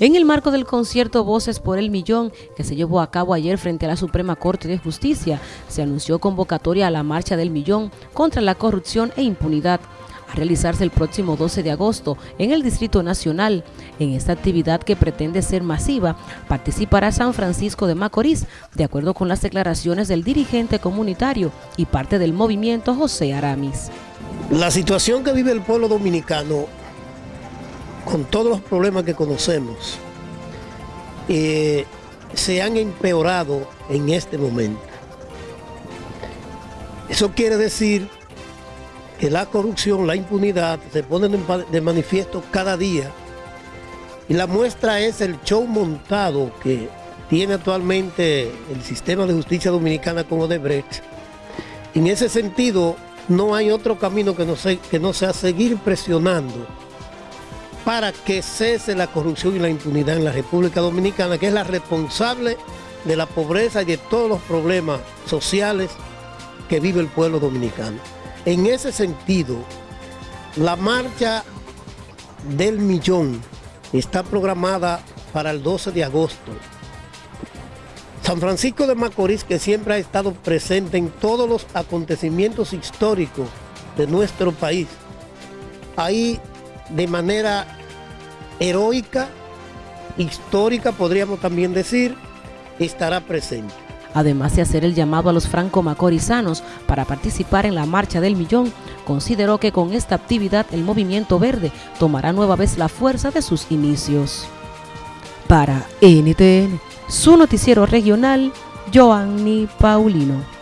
En el marco del concierto Voces por el Millón, que se llevó a cabo ayer frente a la Suprema Corte de Justicia, se anunció convocatoria a la Marcha del Millón contra la corrupción e impunidad, a realizarse el próximo 12 de agosto en el Distrito Nacional. En esta actividad que pretende ser masiva, participará San Francisco de Macorís, de acuerdo con las declaraciones del dirigente comunitario y parte del movimiento José Aramis. La situación que vive el pueblo dominicano con todos los problemas que conocemos, eh, se han empeorado en este momento. Eso quiere decir que la corrupción, la impunidad se ponen de manifiesto cada día y la muestra es el show montado que tiene actualmente el sistema de justicia dominicana con Odebrecht. En ese sentido, no hay otro camino que no, que no sea seguir presionando para que cese la corrupción y la impunidad en la República Dominicana, que es la responsable de la pobreza y de todos los problemas sociales que vive el pueblo dominicano. En ese sentido, la marcha del millón está programada para el 12 de agosto. San Francisco de Macorís, que siempre ha estado presente en todos los acontecimientos históricos de nuestro país, ahí de manera heroica, histórica, podríamos también decir, estará presente. Además de hacer el llamado a los franco-macorizanos para participar en la Marcha del Millón, consideró que con esta actividad el Movimiento Verde tomará nueva vez la fuerza de sus inicios. Para NTN, su noticiero regional, Joanny Paulino.